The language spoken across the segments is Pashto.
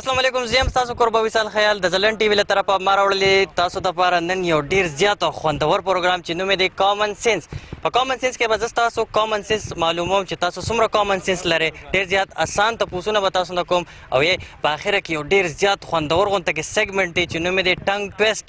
السلام علیکم زیم تاسو قربا وصال خیال د زلن ټي وی له طرفه ما راوړلې تاسو ته لپاره نن یو ډیر زیات او خوندور پروګرام چې نوم یې دی کامن سنس په کامن سنس کې به زه تاسو کامن سنس معلوموم چې تاسو څومره کامن سنس لرئ ډیر زیات اسان تپوسونه به تاسو نه کوم او یې په اخره کې یو ډیر زیات خوندور غونته کې سیګمنټ دی چې نوم یې دی ټنګ ټویسټ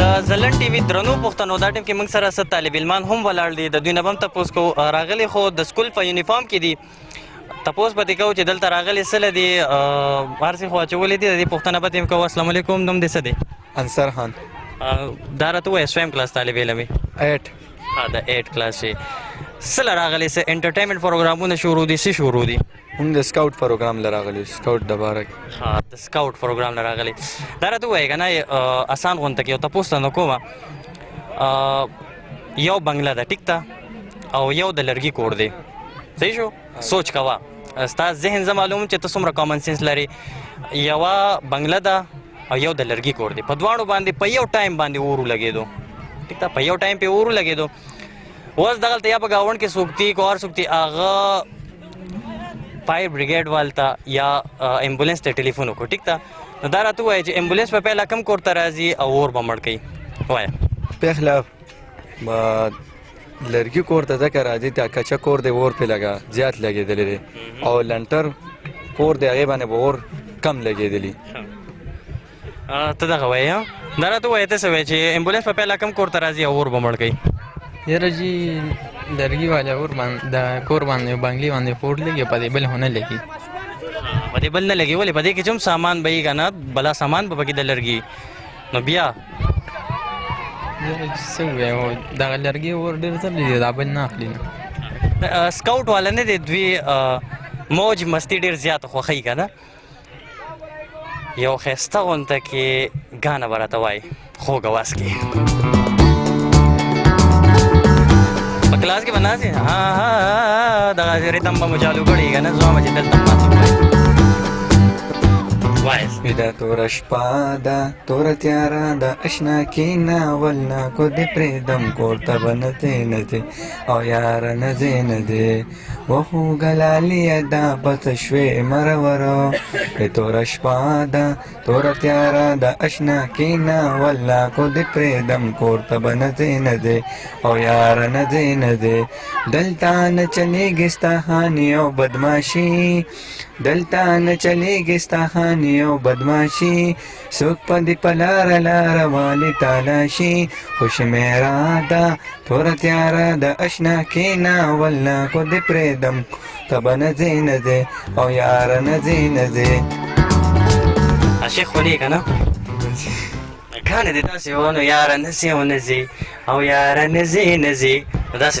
د زلن ټي وي درنو پښتنو دا ټیم کې موږ سره ست طالب علمان هم ولاړ دي د دوی نه بم تاسو کو راغلي خو د سکول په یونیفارم کې دي تاسو به تکو چې دلته راغلي سره دي ارسي خو چولې دي د پښتنه به تیم کو السلام علیکم دوم دې سده انصر خان دا راته وې سویم کلاس طالب علمي 8 ها دا 8 کلاس سره راغلي سه انټرټینمنټ پروګرامونه شروع دي سه شروع دي هم د سکاوټ پروګرام لراغلی سکاوټ د بارک د سکاوټ پروګرام لراغلی دا راته وایي کنه اسان غونته کې او تاسو نه کومه یو بنگله ده ټیک ته او یو د لرګي کور دی صحیح شو سوچ کوا ستا ذهن زما معلوم چې ته څومره کامن سنس لري یو بنگله ده او یو د لرګي کور دی په دواړو باندې په یو ټایم باندې اور لګېدو ټیک ته په یو ټایم په اور لګېدو اوس دغلته یا په گاوند کې سوکتی کور سوکتی اغه فایر بریګیډ والتا یا امبولانس ته ټلیفون وکړو ټیک تا نو دا راته وایي چې امبولانس په پهله کم کور ته راځي او اور به مړ کوي وایه پهله لرګي کور ته ځکه راځي ته کچا کور دی اور په لګا زیات لګېدلی دی او لنټر کور دی هغې باندې به اور کم لګېدلی ته دغه وایې دا راته وایې ته څه وایې چې امبولانس په پیله کم کور ته راځي او اور به مړ کوي یاره جی لرګي والا اور باندې د کور باندې بنګلي باندې فور لګي په دې بل هونه لګي په دې بل نه لګي ولې په دې کې چې سامان به یې کنه بلا سامان به پکې د لرګي نو بیا څه وایو دا لرګي اور ډېر ځل دی دا بل نه اخلي نه سکاوټ والا نه دی دوی موج مستی ډېر زیات خوښي کنه یو خسته غونته کې غانه ورته وای خو غواس کې په کلاس کې بناسي ها ها دا غزري تم به مجالو کړي کنه زما چې دلته ماتو وایس دا تور شپه دا تور تیارا دا اشنا کینا ولنا کو دې پرې دم کور ته بنته نه دي او یار نه دې نه دي وخو ګلالیه دا پڅ شوې مرورو په تور شپه دا تور تیارا د اشنا کینا ولا کو د پرې دم کور ته بنځې نه دې او یار نه دې نه دې دلتا نه چلیږي ستهانی او بدمعشي دلتا نه چلیږي ستهانی او بدمعشي څوک په دې په لاره لاره والي تالاشي خوشمېره ده توره تیاره د اشنا کېنه ولنه خو دې پرېږدم ته به نه ځې نه ځې او یاره نه ځې نه ځې عاشق خو نه که نه کانه دې داسې وه نو یاره نه ځې او نه ځې او یاره نه ځې نه ځې نو داسې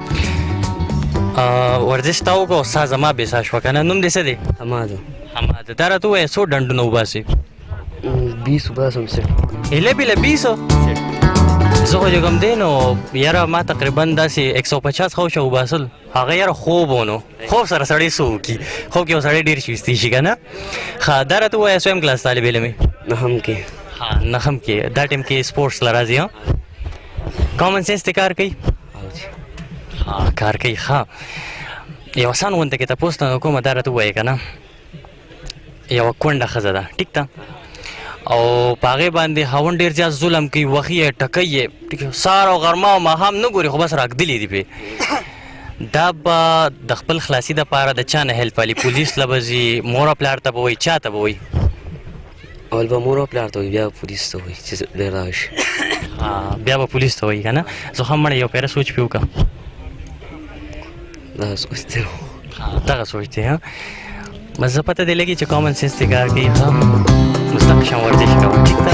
ورزش تا وکړو سا زما به سا شو کنه نوم دې څه دی حماد حماد دا راته وای سو ډنډ نو باسي 20 وباسم سه اله بل 20 زه خو جګم دی نو یاره ما تقریبا داسې 150 خو شو باسل هغه یاره خوب ونه خوب سره سړی سو کی خوب کې سړی ډیر شوستی شي کنه خادر ته وای سوم کلاس طالب علم نه هم کې ها نه هم کې دا ټیم کې سپورتس لراځي کومن سنس ته کار کوي کار کوي ښه یو آسان غونته کې تاسو ته کومه دار ته وایې کنه یو کونډه خزه ده ټیک ده او پاغه باندې هاون ډیر زیات ظلم کوي وخی ټکې ټیک سار او غرما او ماهم نه ګوري خو بس راګدلې دی په دا به د خپل خلاصي د پاره د چا نه هیلپ علي پولیس لبزي مور پلار ته به وي چا ته به وي اول به مور او پلار ته وي بیا به پولیس ته وي چې ډېر راشي بیا به پولیس ته وایي که نه زه خو هم مړی یو پیره سوچ پې وکړه دغه سوچ دی دغه سوچ دی ها بس زه پته دی لګي چې کامن سنس دی کار کوي ښه نو ستا قشان ورزش کوه ټیک ده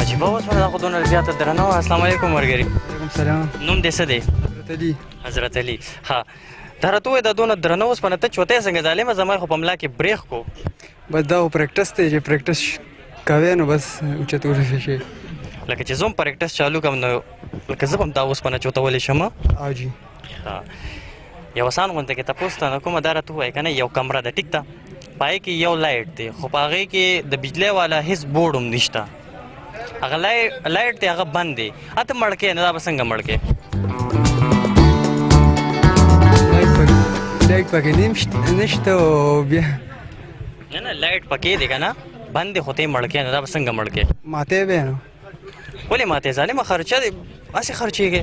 عجیبه اوس دا خو دونه زیاته درنه وه اسلام علیکم ورګري وعلیکم سلام نوم دې څه دی حضرت علي حضرت علي ها دا راته ووایه دا دونه درنه اوسپنه ته چوتی څنګه ظالمه زما خو په ملا کې برېښ کو بس دا خو پریکټس دی چې پریکټس کوې نو بس اوچت ورسې شي لکه چې زه هم پریکټس چالو کوم نو لکه زه به هم دا اوسپنه چوتولی شم او جی ها یو سان غونته کې تاسو ته کومه دار ته وای کنه یو کمره ده ټیک ده پای کې یو لایټ دی خو پاغه کې د بجلی والا هیڅ بورډ هم نشته هغه لایټ دی هغه بند دی اته مړکه نه دا بسنګ مړکه لایټ پکې نشته نشته او بیا نه نه لایټ پکې دی کنه بند خو ته مړکه نه دا بسنګ مړکه ماته به ولې ماته ظالم خرچه دی اسی خرچيږي